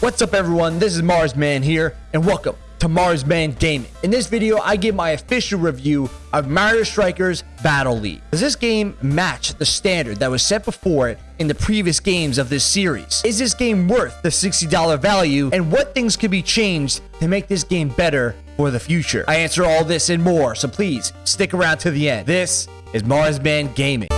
What's up everyone, this is Marsman here, and welcome to Marsman Gaming. In this video, I give my official review of Mario Strikers Battle League. Does this game match the standard that was set before it in the previous games of this series? Is this game worth the $60 value, and what things could be changed to make this game better for the future? I answer all this and more, so please stick around to the end. This is Marsman Gaming.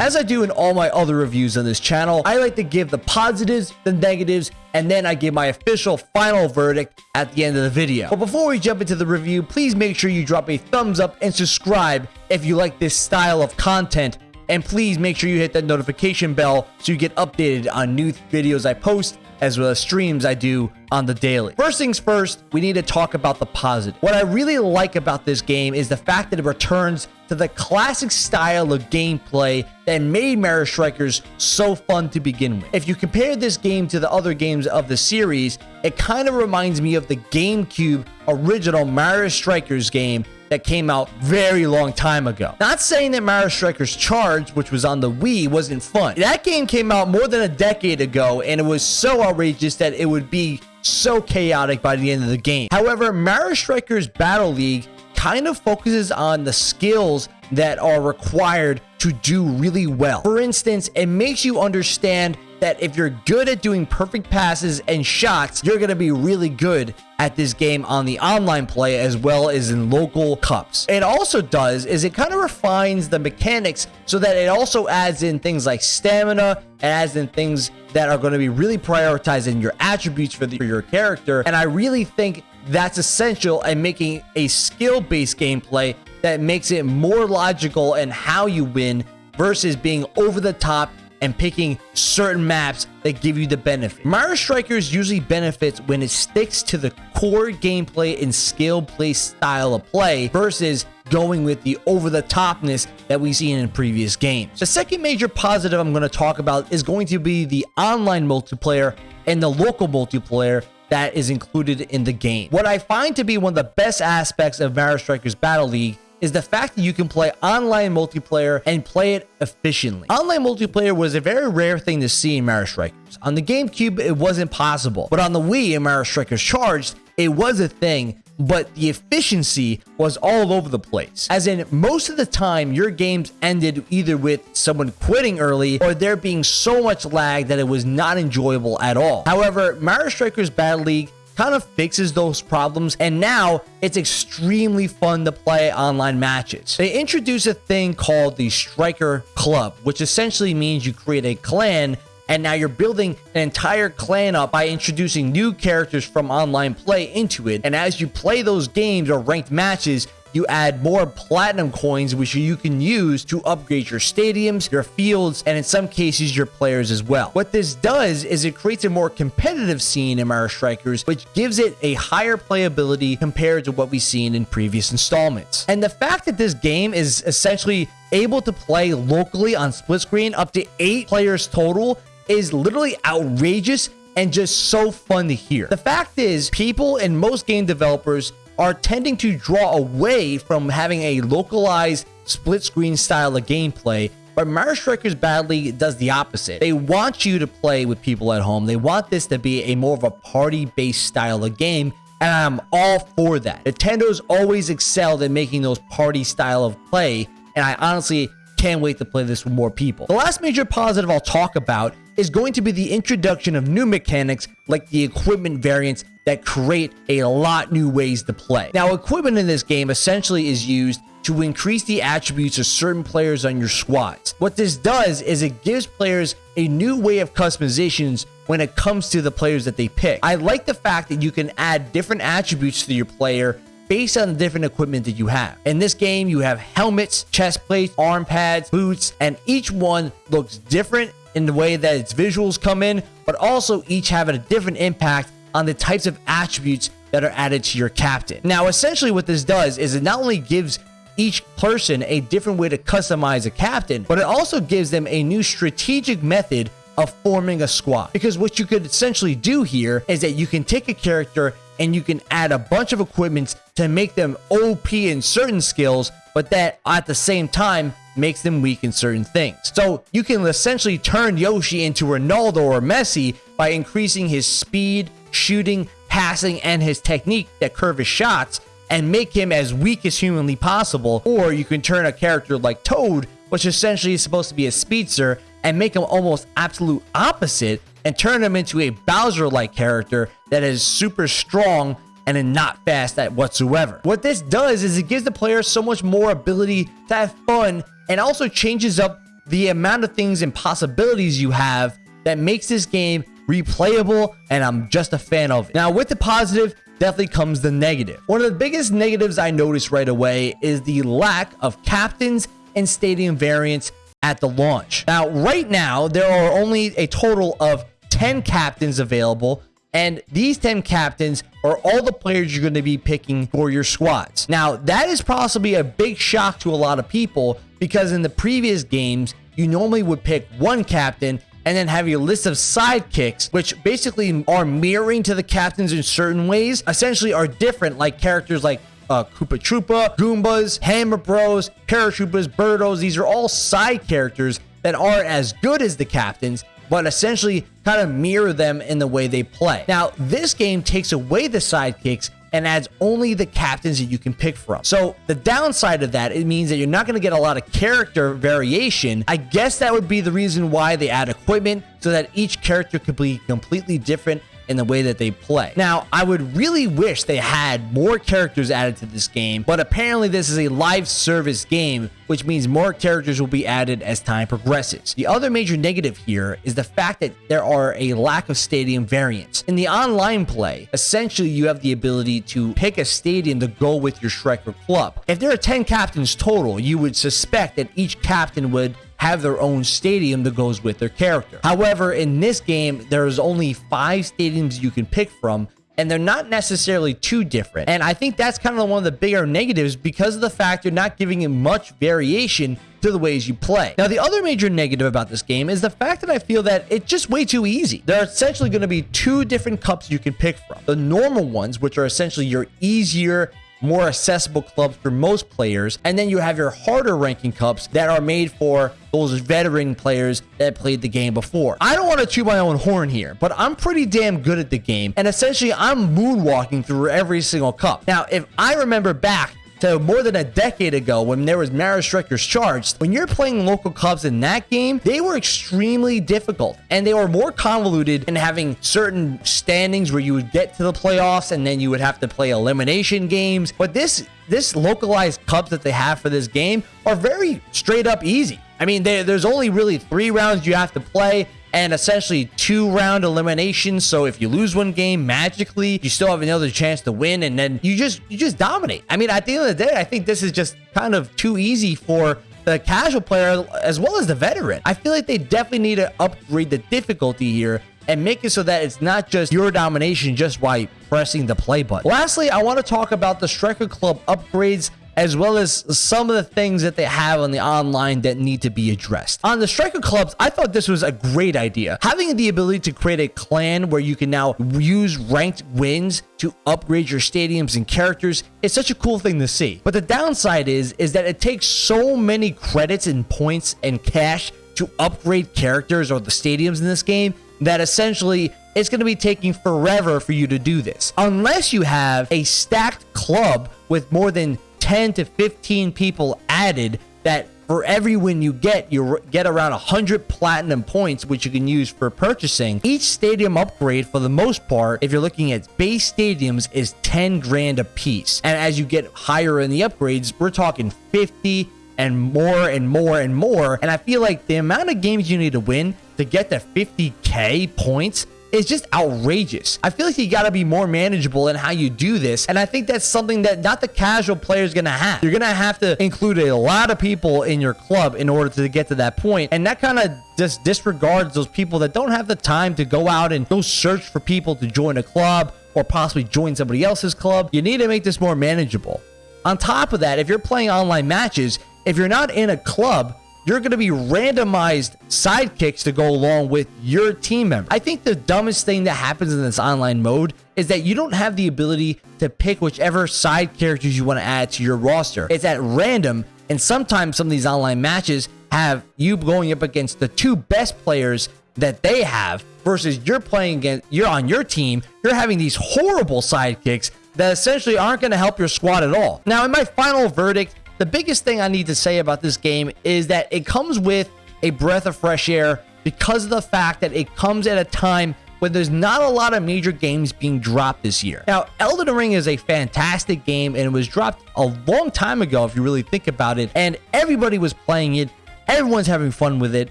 As I do in all my other reviews on this channel, I like to give the positives, the negatives, and then I give my official final verdict at the end of the video. But before we jump into the review, please make sure you drop a thumbs up and subscribe if you like this style of content. And please make sure you hit that notification bell so you get updated on new videos I post as well as streams I do on the daily. First things first, we need to talk about the positive. What I really like about this game is the fact that it returns to the classic style of gameplay that made Mario Strikers so fun to begin with. If you compare this game to the other games of the series, it kind of reminds me of the GameCube original Mario Strikers game that came out very long time ago. Not saying that Mario Strikers Charge, which was on the Wii, wasn't fun. That game came out more than a decade ago, and it was so outrageous that it would be so chaotic by the end of the game. However, Mario Strikers Battle League kind of focuses on the skills that are required to do really well. For instance, it makes you understand that if you're good at doing perfect passes and shots, you're going to be really good at this game on the online play as well as in local cups. It also does is it kind of refines the mechanics so that it also adds in things like stamina and adds in things that are going to be really prioritized in your attributes for, the, for your character. And I really think that's essential in making a skill-based gameplay that makes it more logical in how you win versus being over the top and picking certain maps that give you the benefit. Mario Strikers usually benefits when it sticks to the core gameplay and skill play style of play versus going with the over-the-topness that we've seen in previous games. The second major positive I'm going to talk about is going to be the online multiplayer and the local multiplayer that is included in the game. What I find to be one of the best aspects of Mario Strikers Battle League is the fact that you can play online multiplayer and play it efficiently. Online multiplayer was a very rare thing to see in Mario Strikers. On the GameCube, it wasn't possible, but on the Wii in Mario Strikers Charged, it was a thing but the efficiency was all over the place. As in, most of the time, your games ended either with someone quitting early or there being so much lag that it was not enjoyable at all. However, Mario Strikers Battle League kind of fixes those problems and now it's extremely fun to play online matches. They introduce a thing called the Striker Club, which essentially means you create a clan and now you're building an entire clan up by introducing new characters from online play into it. And as you play those games or ranked matches, you add more platinum coins which you can use to upgrade your stadiums, your fields, and in some cases your players as well. What this does is it creates a more competitive scene in Mario Strikers which gives it a higher playability compared to what we've seen in previous installments. And the fact that this game is essentially able to play locally on split screen up to 8 players total is literally outrageous and just so fun to hear. The fact is, people and most game developers are tending to draw away from having a localized split screen style of gameplay but Mario Strikers Badly does the opposite. They want you to play with people at home. They want this to be a more of a party-based style of game, and I'm all for that. Nintendo's always excelled at making those party style of play, and I honestly can't wait to play this with more people. The last major positive I'll talk about is going to be the introduction of new mechanics like the equipment variants that create a lot new ways to play. Now, equipment in this game essentially is used to increase the attributes of certain players on your squads. What this does is it gives players a new way of customizations when it comes to the players that they pick. I like the fact that you can add different attributes to your player based on the different equipment that you have. In this game, you have helmets, chest plates, arm pads, boots, and each one looks different in the way that its visuals come in, but also each have a different impact on the types of attributes that are added to your captain. Now, essentially what this does is it not only gives each person a different way to customize a captain, but it also gives them a new strategic method of forming a squad. Because what you could essentially do here is that you can take a character and you can add a bunch of equipments to make them OP in certain skills, but that at the same time makes them weak in certain things. So you can essentially turn Yoshi into Ronaldo or Messi by increasing his speed, shooting, passing, and his technique that curve his shots and make him as weak as humanly possible. Or you can turn a character like Toad, which essentially is supposed to be a speedster, and make him almost absolute opposite and turn him into a Bowser-like character that is super strong and not fast at whatsoever. What this does is it gives the player so much more ability to have fun and also changes up the amount of things and possibilities you have that makes this game replayable and I'm just a fan of it. Now with the positive, definitely comes the negative. One of the biggest negatives I noticed right away is the lack of captains and stadium variants at the launch. Now, right now, there are only a total of 10 captains available and these 10 captains are all the players you're going to be picking for your squads. Now, that is possibly a big shock to a lot of people because in the previous games, you normally would pick one captain and then have your list of sidekicks, which basically are mirroring to the captains in certain ways, essentially are different, like characters like uh, Koopa Troopa, Goombas, Hammer Bros, Paratroopas, Birdos. These are all side characters that aren't as good as the captains, but essentially kind of mirror them in the way they play. Now, this game takes away the sidekicks and adds only the captains that you can pick from. So the downside of that, it means that you're not going to get a lot of character variation. I guess that would be the reason why they add equipment so that each character could be completely different in the way that they play. Now, I would really wish they had more characters added to this game, but apparently this is a live service game, which means more characters will be added as time progresses. The other major negative here is the fact that there are a lack of stadium variants. In the online play, essentially you have the ability to pick a stadium to go with your Striker club. If there are 10 captains total, you would suspect that each captain would have their own stadium that goes with their character. However, in this game, there's only five stadiums you can pick from, and they're not necessarily too different. And I think that's kind of one of the bigger negatives because of the fact you're not giving it much variation to the ways you play. Now, the other major negative about this game is the fact that I feel that it's just way too easy. There are essentially going to be two different cups you can pick from. The normal ones, which are essentially your easier more accessible clubs for most players. And then you have your harder ranking cups that are made for those veteran players that played the game before. I don't want to chew my own horn here, but I'm pretty damn good at the game. And essentially, I'm moonwalking through every single cup. Now, if I remember back to more than a decade ago when there was Mario Strikers Charged, when you're playing local cups in that game, they were extremely difficult and they were more convoluted in having certain standings where you would get to the playoffs and then you would have to play elimination games. But this this localized cups that they have for this game are very straight up easy. I mean, they, there's only really three rounds you have to play and essentially two round eliminations. So if you lose one game magically, you still have another chance to win, and then you just you just dominate. I mean, at the end of the day, I think this is just kind of too easy for the casual player as well as the veteran. I feel like they definitely need to upgrade the difficulty here and make it so that it's not just your domination just by pressing the play button. Lastly, I want to talk about the Striker Club upgrades as well as some of the things that they have on the online that need to be addressed. On the Striker Clubs, I thought this was a great idea. Having the ability to create a clan where you can now use ranked wins to upgrade your stadiums and characters is such a cool thing to see. But the downside is, is that it takes so many credits and points and cash to upgrade characters or the stadiums in this game that essentially it's going to be taking forever for you to do this. Unless you have a stacked club with more than 10 to 15 people added that for every win you get, you get around 100 platinum points, which you can use for purchasing. Each stadium upgrade, for the most part, if you're looking at base stadiums, is 10 grand a piece. And as you get higher in the upgrades, we're talking 50 and more and more and more. And I feel like the amount of games you need to win to get to 50k points is just outrageous. I feel like you got to be more manageable in how you do this. And I think that's something that not the casual player is going to have. You're going to have to include a lot of people in your club in order to get to that point. And that kind of just disregards those people that don't have the time to go out and go search for people to join a club or possibly join somebody else's club. You need to make this more manageable. On top of that, if you're playing online matches, if you're not in a club, you're going to be randomized sidekicks to go along with your team member. I think the dumbest thing that happens in this online mode is that you don't have the ability to pick whichever side characters you want to add to your roster. It's at random And sometimes some of these online matches have you going up against the two best players that they have versus you're playing against you're on your team you're having these horrible sidekicks that essentially aren't going to help your squad at all now in my final verdict the biggest thing i need to say about this game is that it comes with a breath of fresh air because of the fact that it comes at a time when there's not a lot of major games being dropped this year. Now, Elden Ring is a fantastic game and it was dropped a long time ago if you really think about it, and everybody was playing it, everyone's having fun with it,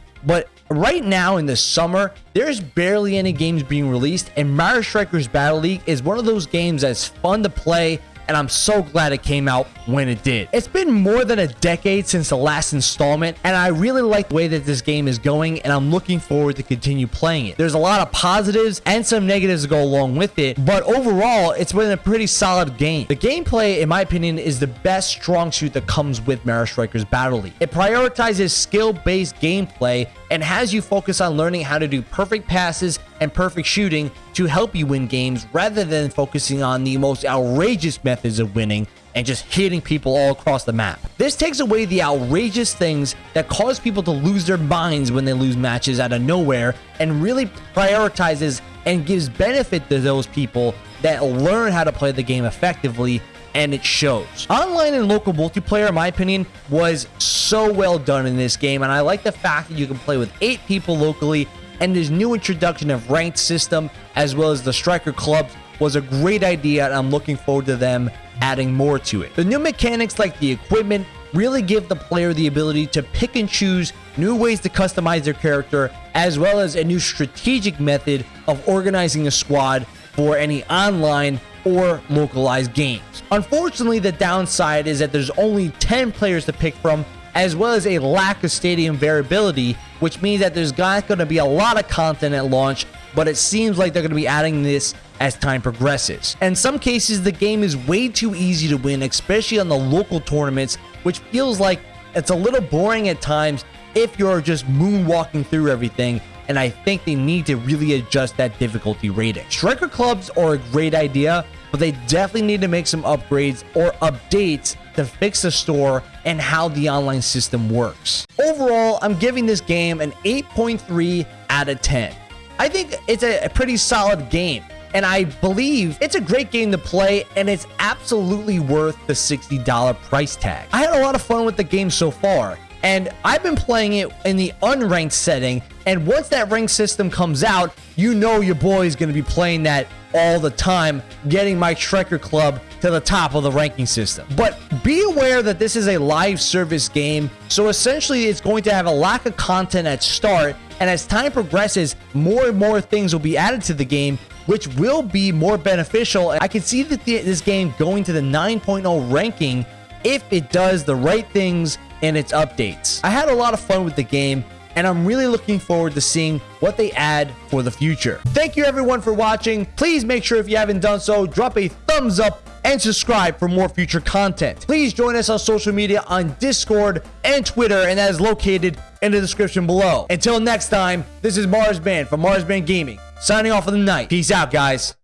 but right now in the summer, there's barely any games being released, and Mario Strikers Battle League is one of those games that's fun to play and I'm so glad it came out when it did. It's been more than a decade since the last installment, and I really like the way that this game is going, and I'm looking forward to continue playing it. There's a lot of positives and some negatives to go along with it, but overall, it's been a pretty solid game. The gameplay, in my opinion, is the best strong suit that comes with Mario Strikers Battle League. It prioritizes skill-based gameplay and has you focus on learning how to do perfect passes and perfect shooting to help you win games rather than focusing on the most outrageous methods of winning and just hitting people all across the map. This takes away the outrageous things that cause people to lose their minds when they lose matches out of nowhere and really prioritizes and gives benefit to those people that learn how to play the game effectively and it shows. Online and local multiplayer, in my opinion, was so well done in this game, and I like the fact that you can play with eight people locally, and this new introduction of ranked system, as well as the striker clubs, was a great idea, and I'm looking forward to them adding more to it. The new mechanics like the equipment really give the player the ability to pick and choose new ways to customize their character, as well as a new strategic method of organizing a squad for any online or localized games. Unfortunately, the downside is that there's only 10 players to pick from, as well as a lack of stadium variability, which means that there's not going to be a lot of content at launch, but it seems like they're going to be adding this as time progresses. In some cases, the game is way too easy to win, especially on the local tournaments, which feels like it's a little boring at times if you're just moonwalking through everything and I think they need to really adjust that difficulty rating. Striker clubs are a great idea, but they definitely need to make some upgrades or updates to fix the store and how the online system works. Overall, I'm giving this game an 8.3 out of 10. I think it's a pretty solid game and I believe it's a great game to play and it's absolutely worth the $60 price tag. I had a lot of fun with the game so far and I've been playing it in the unranked setting. And once that rank system comes out, you know your boy is going to be playing that all the time, getting my Striker Club to the top of the ranking system. But be aware that this is a live service game, so essentially it's going to have a lack of content at start, and as time progresses, more and more things will be added to the game, which will be more beneficial. And I can see that this game going to the 9.0 ranking if it does the right things in its updates. I had a lot of fun with the game and I'm really looking forward to seeing what they add for the future. Thank you everyone for watching. Please make sure if you haven't done so, drop a thumbs up and subscribe for more future content. Please join us on social media on Discord and Twitter, and that is located in the description below. Until next time, this is Marsman from Marsman Gaming, signing off for the night. Peace out, guys.